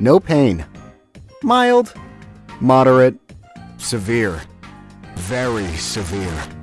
No pain. Mild. Moderate. Severe. Very severe.